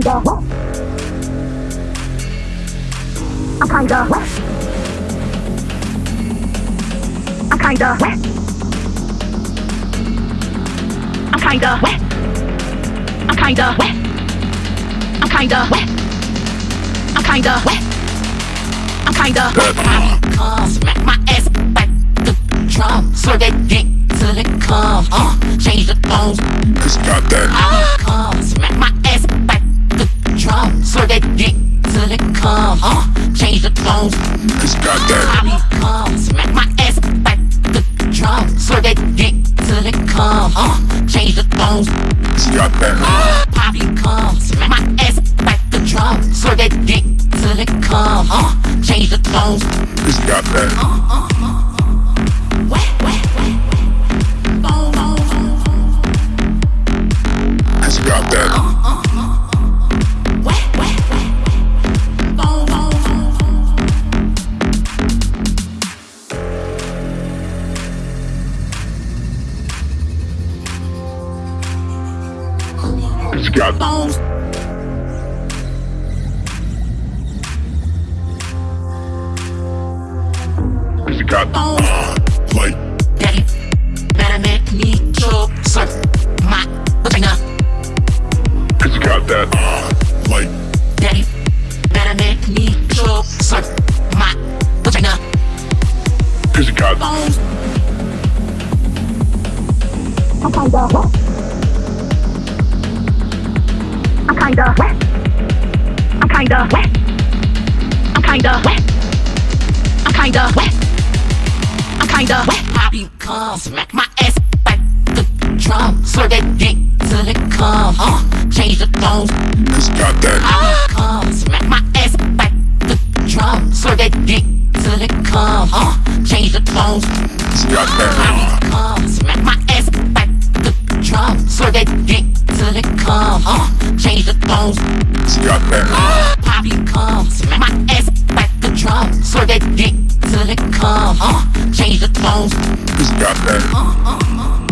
kinda I'm kinda I'm kinda I'm kinda I'm kinda I'm kinda I'm kinda I'm kinda Come smack my ass back the drum so they dick till it comes uh, Change the tones It's got that Come got that. Bobby come smack my ass back the drum. Slur that dick till it comes. Uh, change the tones. It's got that. Uh, Poppy come smack my ass back the drum. Slur that dick till it comes. Uh, change the tones. Boom, boom, boom, boom. It's got that. Wet, It's got Bones. It's got uh, like Daddy, better make me choke. Slurp my vagina. it's got that uh, like Daddy, better make me choke. Slurp my vagina. it's got Bones. Kinda wet. I'm kinda wet. I'm kinda wet. I'm kinda wet. I'm kinda wet. I'm kinda wet. Poppy come smack my ass back the drum. Slur that dick till it come. Uh, change the tones. it's got that Poppy come smack my ass back the drum. Slur that dick till it come. Uh, change the tones. it's got that Come smack my it's Poppy come smack my ass back the drum. Slur that dick till it come. Uh, change the tones. it's got that Uh, uh,